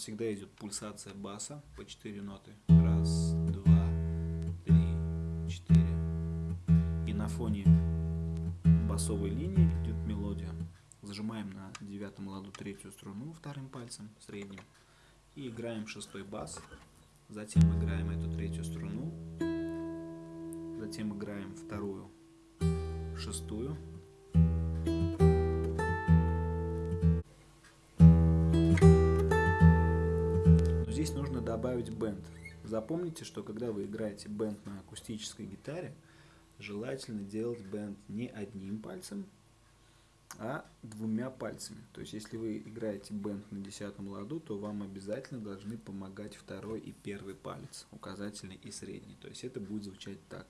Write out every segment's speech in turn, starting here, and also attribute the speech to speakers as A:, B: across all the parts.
A: Всегда идет пульсация баса по 4 ноты. Раз, два, три, четыре. И на фоне басовой линии идет мелодия. Зажимаем на девятом ладу третью струну вторым пальцем, средним. И играем шестой бас. Затем играем эту третью струну. Затем играем вторую, шестую. Добавить бенд. Запомните, что когда вы играете бенд на акустической гитаре, желательно делать бенд не одним пальцем, а двумя пальцами. То есть, если вы играете бенд на десятом ладу, то вам обязательно должны помогать второй и первый палец, указательный и средний. То есть, это будет звучать так.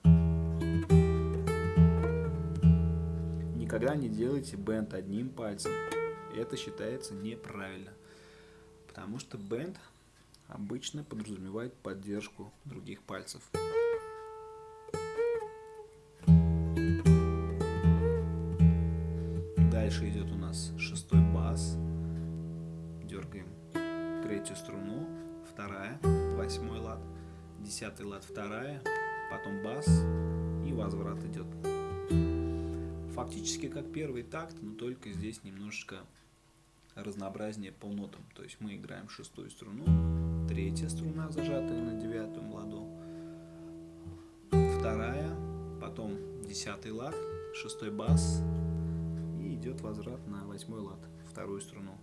A: Никогда не делайте бенд одним пальцем. Это считается неправильно. Потому что бенд обычно подразумевает поддержку других пальцев. Дальше идет у нас шестой бас. Дергаем третью струну, вторая, восьмой лад, десятый лад, вторая, потом бас и возврат идет. Фактически как первый такт, но только здесь немножечко разнообразнее по нотам. То есть мы играем шестую струну, третья струна, зажатая на девятом ладу, вторая, потом десятый лад, шестой бас и идет возврат на восьмой лад, вторую струну.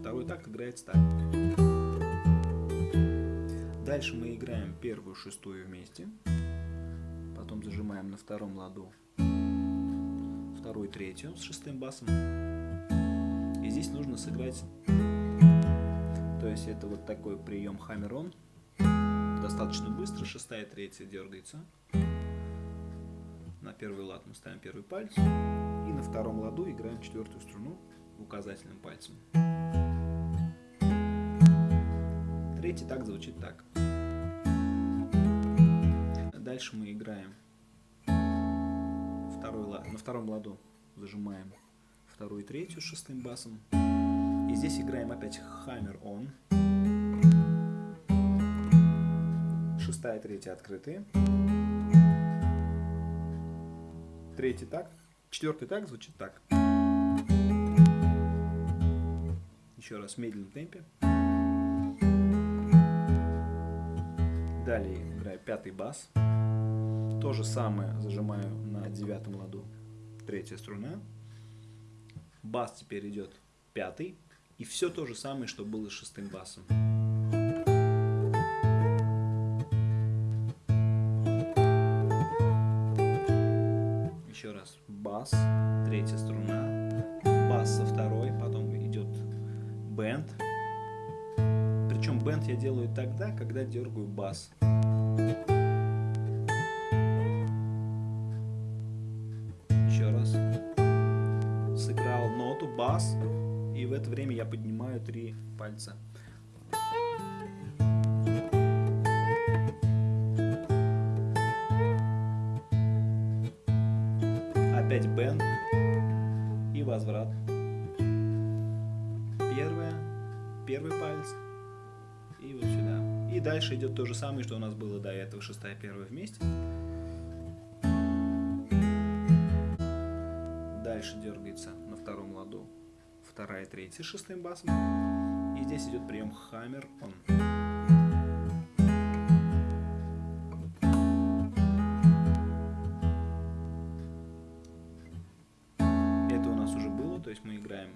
A: Второй такт играется так. Дальше мы играем первую шестую вместе, потом зажимаем на втором ладу вторую третью с шестым басом. И здесь нужно сыграть то есть это вот такой прием хаммер-он. Достаточно быстро, шестая, третья дергается. На первый лад мы ставим первый палец. И на втором ладу играем четвертую струну указательным пальцем. Третий так звучит так. Дальше мы играем второй лад, на втором ладу зажимаем вторую и третью шестым басом. И здесь играем опять Hammer On. Шестая, третья открытые. Третий так. Четвертый так звучит так. Еще раз в медленном темпе. Далее играю пятый бас. То же самое зажимаю на девятом ладу. Третья струна. Бас теперь идет пятый. И все то же самое, что было с шестым басом. Еще раз. Бас, третья струна, бас со второй, потом идет бенд. Причем бенд я делаю тогда, когда дергаю бас. Еще это время я поднимаю три пальца. Опять бенд и возврат. Первая, первый палец и вот сюда. И дальше идет то же самое, что у нас было до этого, шестая, первая вместе. Дальше дергается на втором ладу вторая, третья с шестым басом. И здесь идет прием хаммер он. Это у нас уже было, то есть мы играем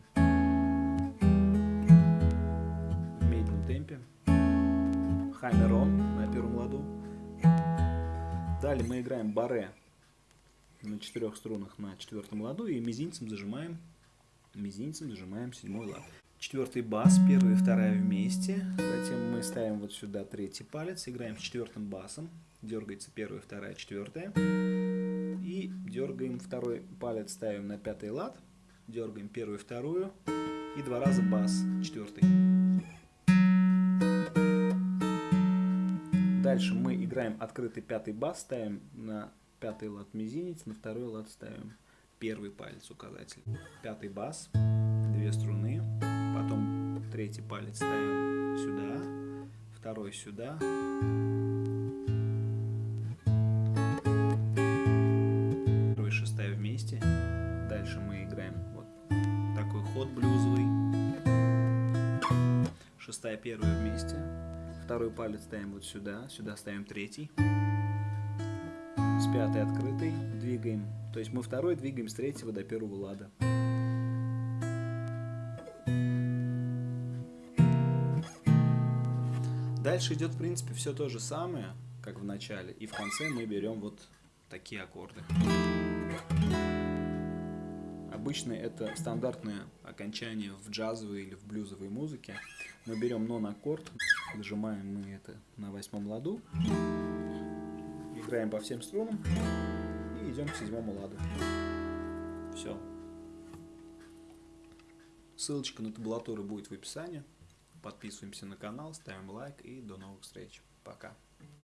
A: в медленном темпе. Хаммер он на первом ладу. Далее мы играем баре на четырех струнах на четвертом ладу и мизинцем зажимаем мизинцем нажимаем седьмой лад. Четвертый бас, первая и вторая вместе. Затем мы ставим вот сюда третий палец, играем с четвертым басом. Дергается первая, вторая, четвертая. И дергаем второй палец, ставим на пятый лад. Дергаем первую, вторую. И два раза бас, четвертый. Дальше мы играем открытый пятый бас, ставим на пятый лад мизинец, на второй лад ставим первый палец указатель, пятый бас, две струны, потом Третий палец ставим сюда, второй сюда. Первый шестая вместе. Дальше мы играем вот такой ход блюзовый. Шестая первая вместе. Второй палец ставим вот сюда, сюда ставим третий. С пятой открытой двигаем. То есть мы второй двигаем с третьего до первого лада. Дальше идет, в принципе, все то же самое, как в начале. И в конце мы берем вот такие аккорды. Обычно это стандартное окончание в джазовой или в блюзовой музыке. Мы берем нон-аккорд, нажимаем мы это на восьмом ладу, играем по всем струнам и идем к седьмому ладу. Все. Ссылочка на табулатуру будет в описании. Подписываемся на канал, ставим лайк и до новых встреч. Пока.